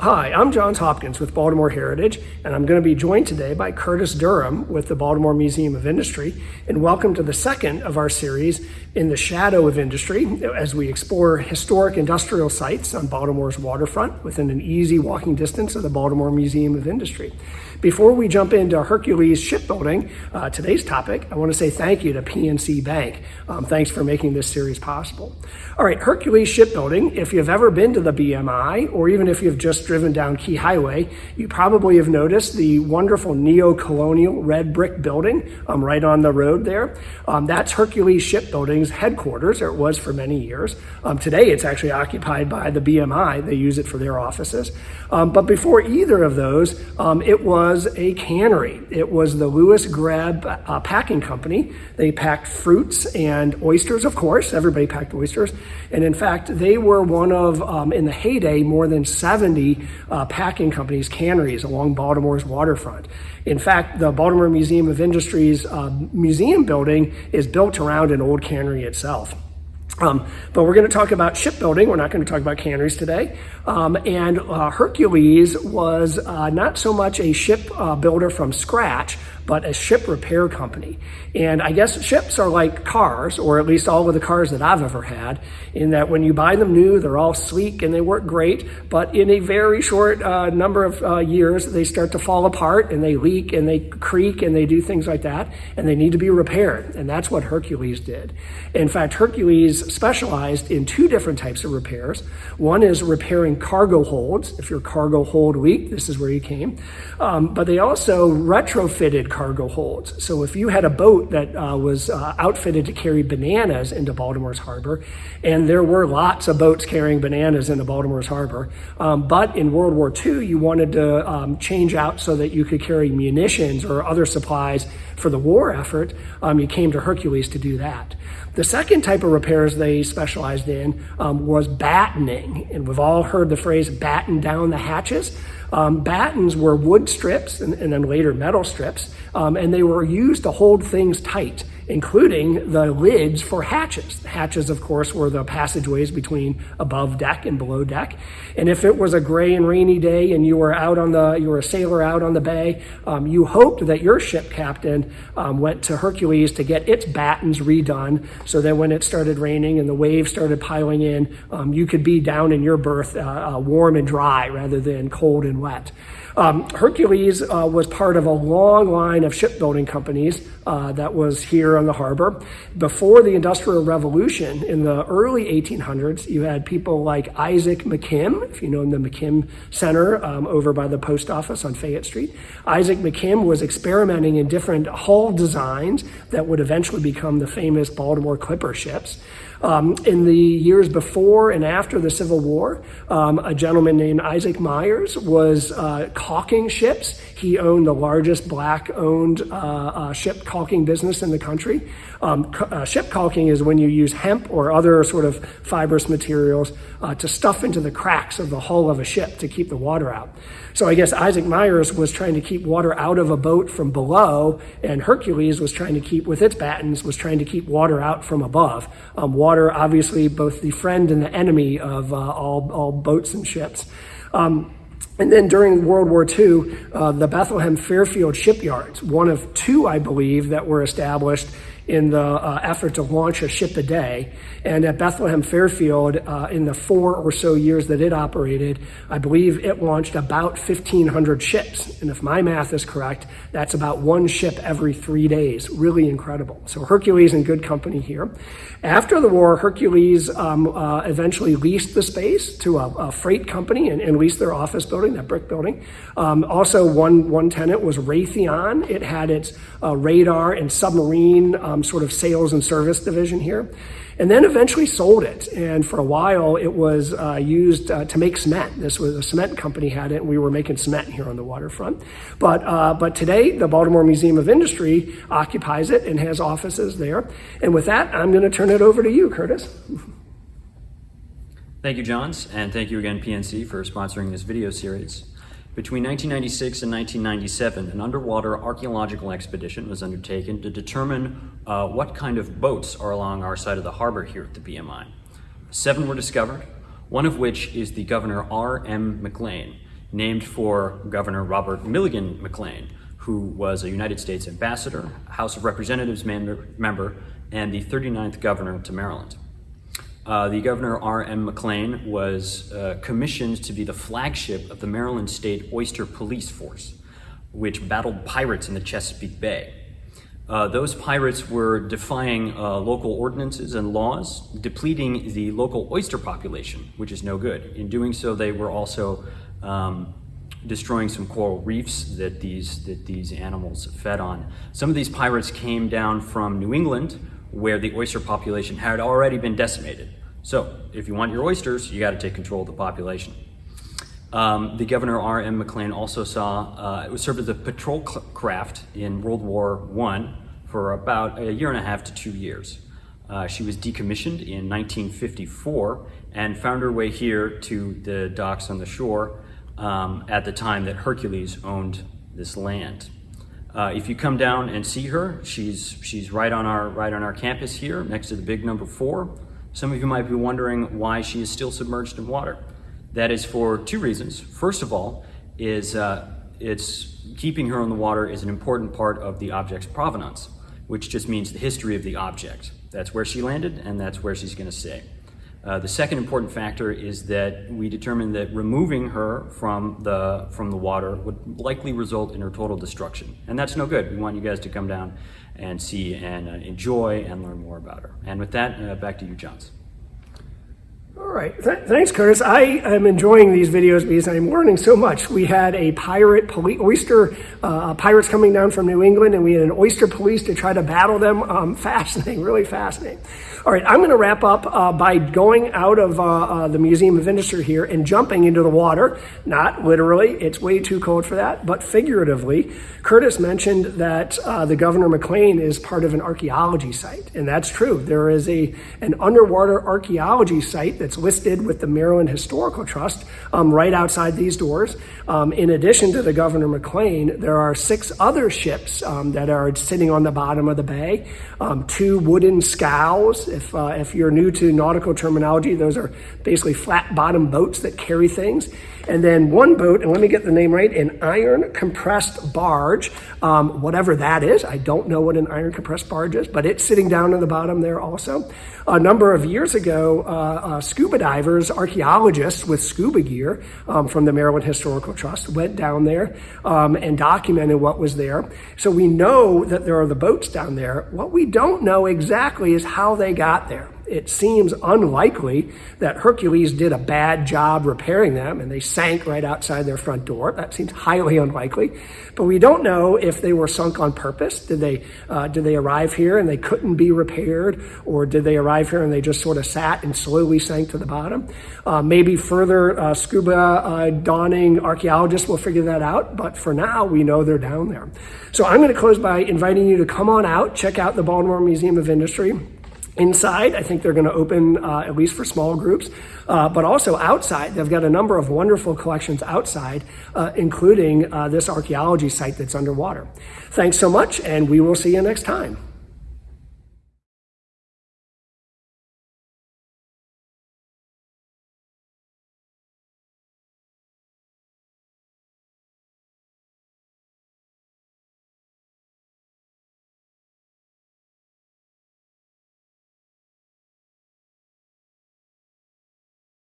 Hi, I'm Johns Hopkins with Baltimore Heritage, and I'm going to be joined today by Curtis Durham with the Baltimore Museum of Industry. And welcome to the second of our series in the shadow of industry as we explore historic industrial sites on Baltimore's waterfront within an easy walking distance of the Baltimore Museum of Industry. Before we jump into Hercules shipbuilding, uh, today's topic, I want to say thank you to PNC Bank. Um, thanks for making this series possible. All right, Hercules shipbuilding, if you've ever been to the BMI, or even if you've just driven down Key Highway, you probably have noticed the wonderful neo-colonial red brick building um, right on the road there. Um, that's Hercules Shipbuilding's headquarters, or it was for many years. Um, today, it's actually occupied by the BMI. They use it for their offices. Um, but before either of those, um, it was a cannery. It was the Lewis Grebb uh, Packing Company. They packed fruits and oysters, of course. Everybody packed oysters. And in fact, they were one of, um, in the heyday, more than 70 uh, packing companies, canneries along Baltimore's waterfront. In fact, the Baltimore Museum of Industry's uh, museum building is built around an old cannery itself. Um, but we're going to talk about shipbuilding. We're not going to talk about canneries today. Um, and uh, Hercules was uh, not so much a ship uh, builder from scratch, but a ship repair company. And I guess ships are like cars, or at least all of the cars that I've ever had, in that when you buy them new, they're all sleek and they work great. But in a very short uh, number of uh, years, they start to fall apart and they leak and they creak and they do things like that. And they need to be repaired. And that's what Hercules did. In fact, Hercules specialized in two different types of repairs. One is repairing cargo holds. If your cargo hold leaked, this is where you came. Um, but they also retrofitted cargo holds. So if you had a boat that uh, was uh, outfitted to carry bananas into Baltimore's harbor, and there were lots of boats carrying bananas into Baltimore's harbor, um, but in World War II, you wanted to um, change out so that you could carry munitions or other supplies for the war effort, um, you came to Hercules to do that. The second type of repairs they specialized in um, was battening. And we've all heard the phrase batten down the hatches. Um, battens were wood strips and, and then later metal strips, um, and they were used to hold things tight including the lids for hatches. Hatches, of course, were the passageways between above deck and below deck. And if it was a gray and rainy day and you were out on the, you were a sailor out on the bay, um, you hoped that your ship captain um, went to Hercules to get its battens redone so that when it started raining and the waves started piling in, um, you could be down in your berth uh, uh, warm and dry rather than cold and wet. Um, Hercules uh, was part of a long line of shipbuilding companies uh, that was here on the harbor. Before the Industrial Revolution in the early 1800s, you had people like Isaac McKim, if you know the McKim Center um, over by the post office on Fayette Street. Isaac McKim was experimenting in different hull designs that would eventually become the famous Baltimore Clipper ships. Um, in the years before and after the Civil War, um, a gentleman named Isaac Myers was uh, caulking ships. He owned the largest black owned uh, uh, ship caulking business in the country. Um, uh, ship caulking is when you use hemp or other sort of fibrous materials uh, to stuff into the cracks of the hull of a ship to keep the water out. So I guess Isaac Myers was trying to keep water out of a boat from below, and Hercules was trying to keep, with its battens, was trying to keep water out from above. Um, water, obviously, both the friend and the enemy of uh, all, all boats and ships. Um, and then during World War II, uh, the Bethlehem Fairfield shipyards, one of two, I believe, that were established in the uh, effort to launch a ship a day. And at Bethlehem Fairfield, uh, in the four or so years that it operated, I believe it launched about 1,500 ships. And if my math is correct, that's about one ship every three days. Really incredible. So Hercules in good company here. After the war, Hercules um, uh, eventually leased the space to a, a freight company and, and, leased their office building, that brick building. Um, also, one, one tenant was Raytheon. It had its uh, radar and submarine um, sort of sales and service division here and then eventually sold it. And for a while, it was uh, used uh, to make cement. This was a cement company had it, and we were making cement here on the waterfront. But uh, but today, the Baltimore Museum of Industry occupies it and has offices there. And with that, I'm going to turn it over to you, Curtis. Thank you, Johns, and thank you again, PNC, for sponsoring this video series. Between 1996 and 1997, an underwater archaeological expedition was undertaken to determine uh, what kind of boats are along our side of the harbor here at the BMI. Seven were discovered, one of which is the Governor R.M. McLane. named for Governor Robert Milligan McLane, who was a United States ambassador, House of Representatives member, member and the 39th governor to Maryland. Uh, the governor R.M. McLane was uh, commissioned to be the flagship of the Maryland State Oyster Police Force, which battled pirates in the Chesapeake Bay. Uh, those pirates were defying uh, local ordinances and laws, depleting the local oyster population, which is no good. In doing so, they were also um, destroying some coral reefs that these, that these animals fed on. Some of these pirates came down from New England, where the oyster population had already been decimated. So, if you want your oysters, you got to take control of the population. Um, the Governor R.M. McLane also saw, uh, it was served as a patrol craft in World War I for about a year and a half to two years. Uh, she was decommissioned in 1954 and found her way here to the docks on the shore um, at the time that Hercules owned this land. Uh, if you come down and see her, she's, she's right, on our, right on our campus here next to the big number four. Some of you might be wondering why she is still submerged in water. That is for two reasons. First of all, is uh, it's keeping her in the water is an important part of the object's provenance, which just means the history of the object. That's where she landed, and that's where she's going to stay. Uh, the second important factor is that we determined that removing her from the from the water would likely result in her total destruction, and that's no good. We want you guys to come down and see and uh, enjoy and learn more about her. And with that, uh, back to you, Johns. All right. Th- thanks, Curtis. I am enjoying these videos because I'm learning so much. We had a pirate police, oyster uh, pirates coming down from New England, and we had an oyster police to try to battle them. Um, fascinating, really fascinating. All right, I'm going to wrap up uh, by going out of uh, uh, the Museum of Industry here and jumping into the water. Not literally, it's way too cold for that, but figuratively. Curtis mentioned that uh, the Governor McLane is part of an archaeology site, and that's true. There is a an underwater archaeology site that's listed with the Maryland Historical Trust um, right outside these doors. Um, in addition to the Governor McLane, there are six other ships um, that are sitting on the bottom of the bay. Um, two wooden scows if, uh, if you're new to nautical terminology, those are basically flat bottom boats that carry things. And then one boat, and let me get the name right, an iron compressed barge, um, whatever that is. I don't know what an iron compressed barge is, but it's sitting down in the bottom there also. A number of years ago, uh, uh, divers, archaeologists with scuba gear um, from the Maryland Historical Trust went down there um, and documented what was there. So we know that there are the boats down there. What we don't know exactly is how they got there it seems unlikely that Hercules did a bad job repairing them and they sank right outside their front door. That seems highly unlikely. But we don't know if they were sunk on purpose. Did they, uh, did they arrive here and they couldn't be repaired? Or did they arrive here and they just sort of sat and slowly sank to the bottom? Uh, maybe further uh, scuba uh, donning archaeologists will figure that out. But for now, we know they're down there. So I'm going to close by inviting you to come on out, check out the Baltimore Museum of Industry. Inside, I think they're going to open uh, at least for small groups, uh, but also outside. They've got a number of wonderful collections outside, uh, including uh, this archaeology site that's underwater. Thanks so much, and we will see you next time.